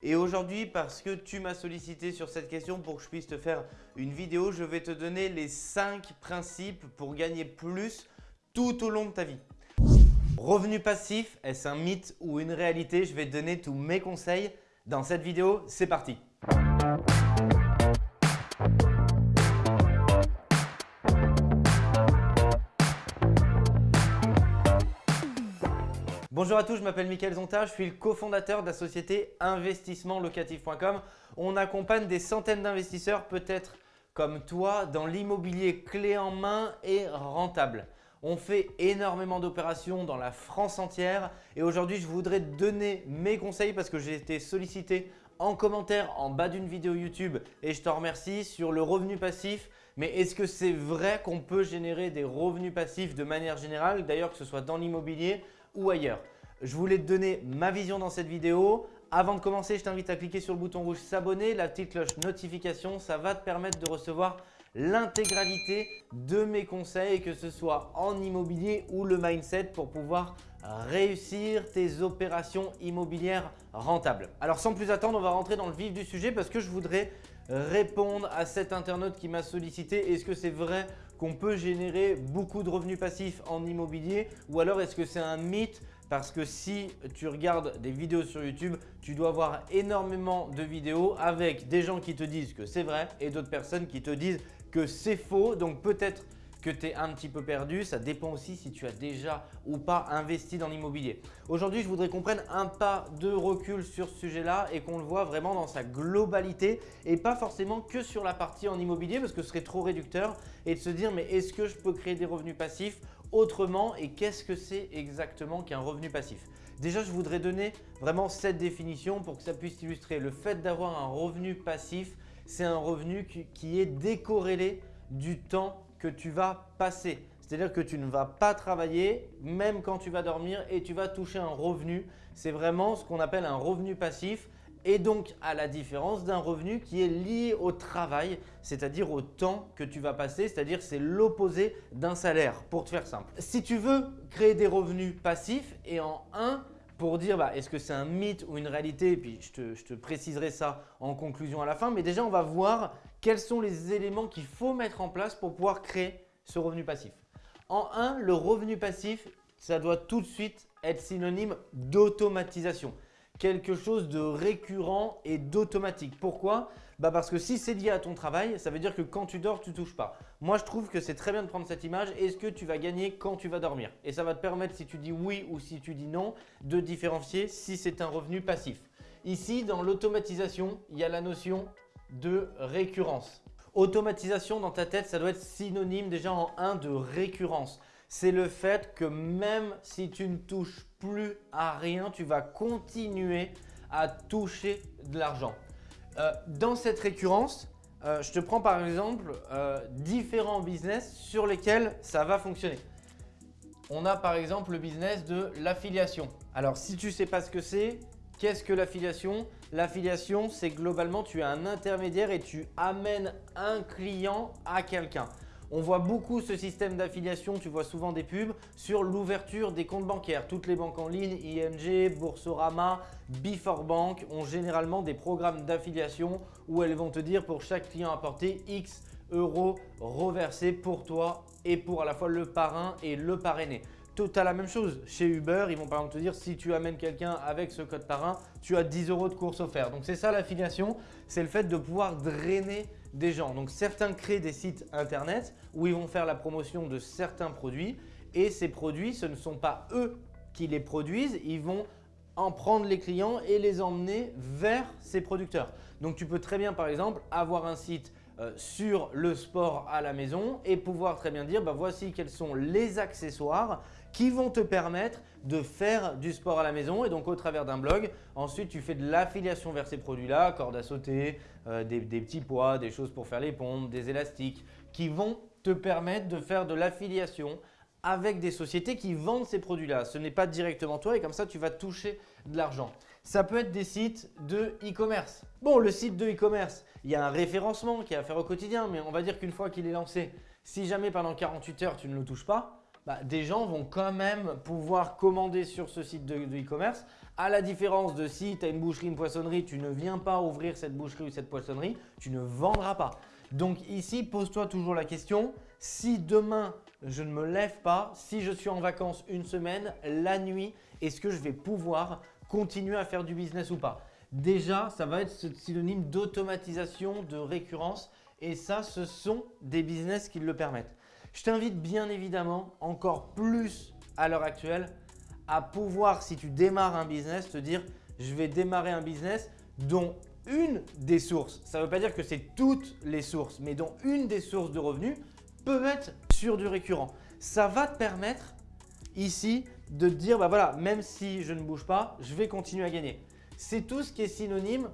Et aujourd'hui, parce que tu m'as sollicité sur cette question pour que je puisse te faire une vidéo, je vais te donner les 5 principes pour gagner plus tout au long de ta vie. Revenu passif, est-ce un mythe ou une réalité? Je vais te donner tous mes conseils dans cette vidéo. C'est parti Bonjour à tous, je m'appelle Mickaël Zonta, je suis le cofondateur de la société investissementlocatif.com. On accompagne des centaines d'investisseurs, peut-être comme toi, dans l'immobilier clé en main et rentable. On fait énormément d'opérations dans la France entière et aujourd'hui, je voudrais donner mes conseils parce que j'ai été sollicité en commentaire en bas d'une vidéo YouTube et je te remercie sur le revenu passif. Mais est-ce que c'est vrai qu'on peut générer des revenus passifs de manière générale, d'ailleurs que ce soit dans l'immobilier ou ailleurs. Je voulais te donner ma vision dans cette vidéo. Avant de commencer, je t'invite à cliquer sur le bouton rouge s'abonner, la petite cloche notification. Ça va te permettre de recevoir l'intégralité de mes conseils, que ce soit en immobilier ou le mindset pour pouvoir réussir tes opérations immobilières rentables. Alors sans plus attendre, on va rentrer dans le vif du sujet parce que je voudrais répondre à cet internaute qui m'a sollicité. Est-ce que c'est vrai qu'on peut générer beaucoup de revenus passifs en immobilier ou alors est-ce que c'est un mythe? Parce que si tu regardes des vidéos sur YouTube, tu dois voir énormément de vidéos avec des gens qui te disent que c'est vrai et d'autres personnes qui te disent que c'est faux. Donc peut-être que tu es un petit peu perdu. Ça dépend aussi si tu as déjà ou pas investi dans l'immobilier. Aujourd'hui, je voudrais qu'on prenne un pas de recul sur ce sujet-là et qu'on le voit vraiment dans sa globalité et pas forcément que sur la partie en immobilier parce que ce serait trop réducteur et de se dire mais est-ce que je peux créer des revenus passifs autrement et qu'est-ce que c'est exactement qu'un revenu passif? Déjà, je voudrais donner vraiment cette définition pour que ça puisse illustrer. Le fait d'avoir un revenu passif, c'est un revenu qui est décorrélé du temps que tu vas passer. C'est-à-dire que tu ne vas pas travailler même quand tu vas dormir et tu vas toucher un revenu. C'est vraiment ce qu'on appelle un revenu passif et donc à la différence d'un revenu qui est lié au travail, c'est-à-dire au temps que tu vas passer, c'est-à-dire c'est l'opposé d'un salaire pour te faire simple. Si tu veux créer des revenus passifs et en un, pour dire bah, est-ce que c'est un mythe ou une réalité, et puis je te, je te, préciserai ça en conclusion à la fin, mais déjà on va voir quels sont les éléments qu'il faut mettre en place pour pouvoir créer ce revenu passif. En un, le revenu passif, ça doit tout de suite être synonyme d'automatisation quelque chose de récurrent et d'automatique. Pourquoi? Bah Parce que si c'est lié à ton travail, ça veut dire que quand tu dors, tu touches pas. Moi, je trouve que c'est très bien de prendre cette image. Est-ce que tu vas gagner quand tu vas dormir? Et ça va te permettre, si tu dis oui ou si tu dis non, de différencier si c'est un revenu passif. Ici, dans l'automatisation, il y a la notion de récurrence. Automatisation dans ta tête, ça doit être synonyme déjà en un de récurrence c'est le fait que même si tu ne touches plus à rien, tu vas continuer à toucher de l'argent. Euh, dans cette récurrence, euh, je te prends par exemple euh, différents business sur lesquels ça va fonctionner. On a par exemple le business de l'affiliation. Alors si tu ne sais pas ce que c'est, qu'est-ce que l'affiliation? L'affiliation, c'est globalement tu es un intermédiaire et tu amènes un client à quelqu'un. On voit beaucoup ce système d'affiliation, tu vois souvent des pubs sur l'ouverture des comptes bancaires. Toutes les banques en ligne, ING, Boursorama, Before Bank ont généralement des programmes d'affiliation où elles vont te dire pour chaque client apporté X euros reversés pour toi et pour à la fois le parrain et le parrainé. Tout à la même chose. Chez Uber, ils vont par exemple te dire si tu amènes quelqu'un avec ce code parrain, tu as 10 euros de course offerte. Donc c'est ça l'affiliation, c'est le fait de pouvoir drainer des gens. Donc certains créent des sites internet où ils vont faire la promotion de certains produits et ces produits, ce ne sont pas eux qui les produisent, ils vont en prendre les clients et les emmener vers ces producteurs. Donc tu peux très bien par exemple avoir un site euh, sur le sport à la maison et pouvoir très bien dire bah, voici quels sont les accessoires qui vont te permettre de faire du sport à la maison et donc au travers d'un blog. Ensuite, tu fais de l'affiliation vers ces produits-là, cordes à sauter, euh, des, des petits poids, des choses pour faire les pompes, des élastiques qui vont te permettre de faire de l'affiliation avec des sociétés qui vendent ces produits-là. Ce n'est pas directement toi et comme ça, tu vas toucher de l'argent. Ça peut être des sites de e-commerce. Bon, le site de e-commerce, il y a un référencement qui est à faire au quotidien, mais on va dire qu'une fois qu'il est lancé, si jamais pendant 48 heures, tu ne le touches pas, bah, des gens vont quand même pouvoir commander sur ce site de e-commerce À la différence de si tu as une boucherie, une poissonnerie, tu ne viens pas ouvrir cette boucherie ou cette poissonnerie, tu ne vendras pas. Donc ici, pose-toi toujours la question, si demain je ne me lève pas, si je suis en vacances une semaine, la nuit, est-ce que je vais pouvoir continuer à faire du business ou pas? Déjà, ça va être synonyme d'automatisation, de récurrence et ça, ce sont des business qui le permettent. Je t'invite bien évidemment encore plus à l'heure actuelle à pouvoir, si tu démarres un business, te dire je vais démarrer un business dont une des sources, ça ne veut pas dire que c'est toutes les sources, mais dont une des sources de revenus peut être sur du récurrent. Ça va te permettre ici de te dire, bah voilà, même si je ne bouge pas, je vais continuer à gagner. C'est tout ce qui est synonyme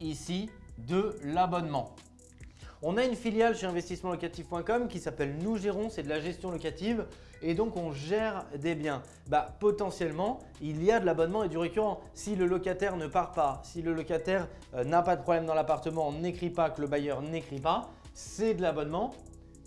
ici de l'abonnement. On a une filiale chez investissementlocatif.com qui s'appelle Nous Gérons, c'est de la gestion locative et donc on gère des biens. Bah, potentiellement, il y a de l'abonnement et du récurrent. Si le locataire ne part pas, si le locataire euh, n'a pas de problème dans l'appartement, n'écrit pas, que le bailleur n'écrit pas, c'est de l'abonnement.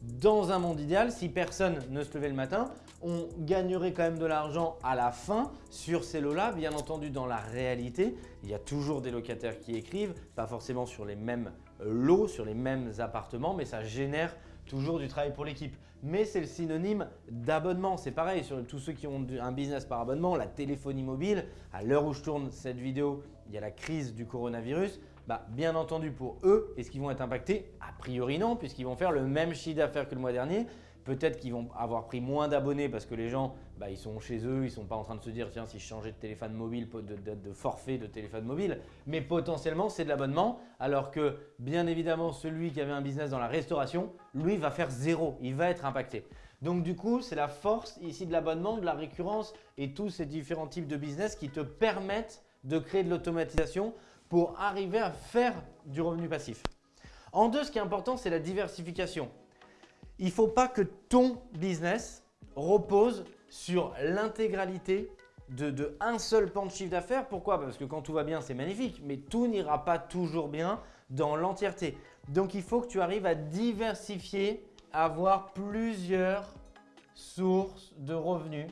Dans un monde idéal, si personne ne se levait le matin, on gagnerait quand même de l'argent à la fin sur ces lots-là. Bien entendu, dans la réalité, il y a toujours des locataires qui écrivent, pas forcément sur les mêmes lots, sur les mêmes appartements, mais ça génère toujours du travail pour l'équipe. Mais c'est le synonyme d'abonnement. C'est pareil sur tous ceux qui ont un business par abonnement, la téléphonie mobile. À l'heure où je tourne cette vidéo, il y a la crise du coronavirus. Bah, bien entendu pour eux, est-ce qu'ils vont être impactés? A priori non, puisqu'ils vont faire le même chiffre d'affaires que le mois dernier. Peut-être qu'ils vont avoir pris moins d'abonnés parce que les gens, bah, ils sont chez eux, ils ne sont pas en train de se dire tiens si je changeais de téléphone mobile, de, forfait de téléphone mobile. Mais potentiellement, c'est de l'abonnement. Alors que bien évidemment, celui qui avait un business dans la restauration, lui va faire zéro, il va être impacté. Donc du coup, c'est la force ici de l'abonnement, de la récurrence et tous ces différents types de business qui te permettent de créer de l'automatisation pour arriver à faire du revenu passif. En deux, ce qui est important, c'est la diversification il ne faut pas que ton business repose sur l'intégralité de, un seul pan de chiffre d'affaires. Pourquoi? Parce que quand tout va bien, c'est magnifique, mais tout n'ira pas toujours bien dans l'entièreté. Donc, il faut que tu arrives à diversifier, avoir plusieurs sources de revenus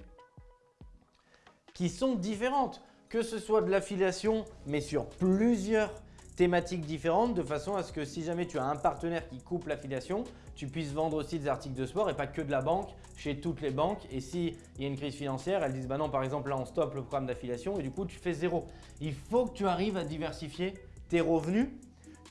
qui sont différentes. Que ce soit de l'affiliation, mais sur plusieurs thématiques différentes de façon à ce que si jamais tu as un partenaire qui coupe l'affiliation, tu puisses vendre aussi des articles de sport et pas que de la banque chez toutes les banques. Et s'il y a une crise financière, elles disent bah non, par exemple, là on stoppe le programme d'affiliation et du coup tu fais zéro. Il faut que tu arrives à diversifier tes revenus,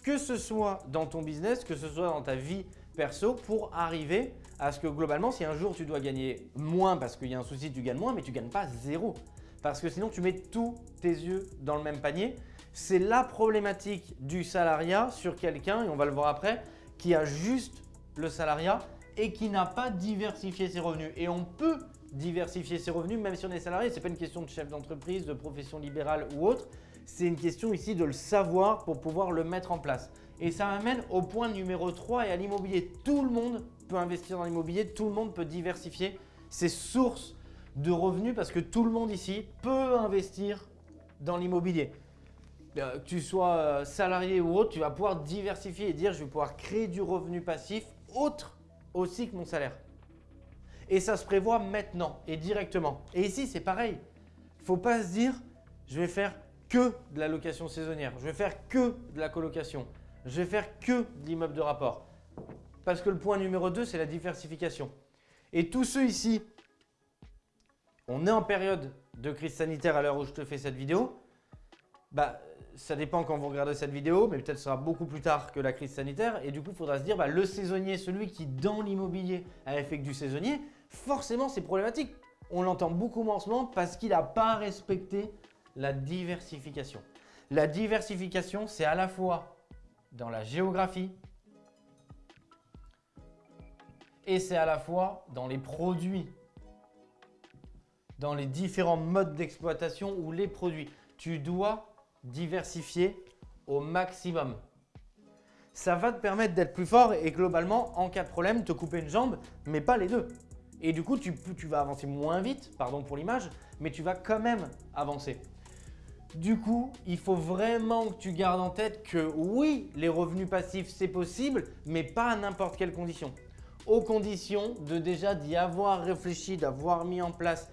que ce soit dans ton business, que ce soit dans ta vie perso pour arriver à ce que globalement, si un jour tu dois gagner moins parce qu'il y a un souci, tu gagnes moins, mais tu ne gagnes pas zéro. Parce que sinon, tu mets tous tes yeux dans le même panier c'est la problématique du salariat sur quelqu'un, et on va le voir après, qui a juste le salariat et qui n'a pas diversifié ses revenus. Et on peut diversifier ses revenus même si on est salarié. Ce n'est pas une question de chef d'entreprise, de profession libérale ou autre. C'est une question ici de le savoir pour pouvoir le mettre en place. Et ça m'amène au point numéro 3 et à l'immobilier. Tout le monde peut investir dans l'immobilier, tout le monde peut diversifier ses sources de revenus parce que tout le monde ici peut investir dans l'immobilier. Euh, que tu sois euh, salarié ou autre, tu vas pouvoir diversifier et dire je vais pouvoir créer du revenu passif autre aussi que mon salaire. Et ça se prévoit maintenant et directement. Et ici, c'est pareil. Il ne faut pas se dire je vais faire que de la location saisonnière, je vais faire que de la colocation, je vais faire que de l'immeuble de rapport. Parce que le point numéro 2, c'est la diversification. Et tous ceux ici, on est en période de crise sanitaire à l'heure où je te fais cette vidéo, bah, ça dépend quand vous regardez cette vidéo, mais peut-être sera beaucoup plus tard que la crise sanitaire. Et du coup, il faudra se dire, bah, le saisonnier, celui qui dans l'immobilier a fait que du saisonnier, forcément c'est problématique. On l'entend beaucoup moins en ce moment parce qu'il n'a pas respecté la diversification. La diversification, c'est à la fois dans la géographie et c'est à la fois dans les produits, dans les différents modes d'exploitation ou les produits. Tu dois diversifier au maximum. Ça va te permettre d'être plus fort et globalement, en cas de problème, te couper une jambe, mais pas les deux. Et du coup, tu, tu vas avancer moins vite, pardon pour l'image, mais tu vas quand même avancer. Du coup, il faut vraiment que tu gardes en tête que oui, les revenus passifs, c'est possible, mais pas à n'importe quelle condition. Aux conditions de déjà d'y avoir réfléchi, d'avoir mis en place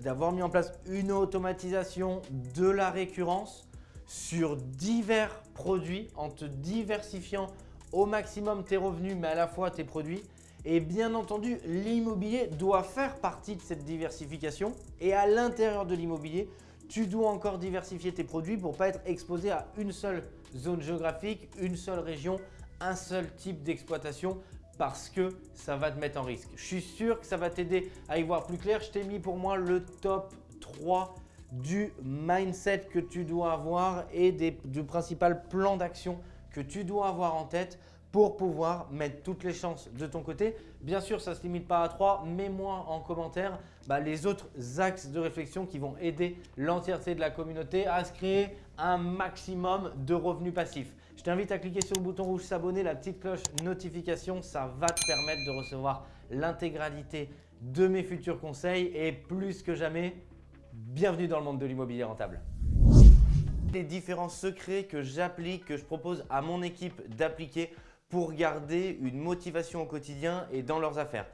d'avoir mis en place une automatisation de la récurrence sur divers produits en te diversifiant au maximum tes revenus mais à la fois tes produits. Et bien entendu, l'immobilier doit faire partie de cette diversification et à l'intérieur de l'immobilier, tu dois encore diversifier tes produits pour ne pas être exposé à une seule zone géographique, une seule région, un seul type d'exploitation parce que ça va te mettre en risque. Je suis sûr que ça va t'aider à y voir plus clair. Je t'ai mis pour moi le top 3 du mindset que tu dois avoir et des, du principal plan d'action que tu dois avoir en tête pour pouvoir mettre toutes les chances de ton côté. Bien sûr, ça ne se limite pas à 3. Mets-moi en commentaire bah, les autres axes de réflexion qui vont aider l'entièreté de la communauté à se créer un maximum de revenus passifs. Je t'invite à cliquer sur le bouton rouge s'abonner, la petite cloche notification. Ça va te permettre de recevoir l'intégralité de mes futurs conseils et plus que jamais, bienvenue dans le monde de l'immobilier rentable les différents secrets que j'applique, que je propose à mon équipe d'appliquer pour garder une motivation au quotidien et dans leurs affaires.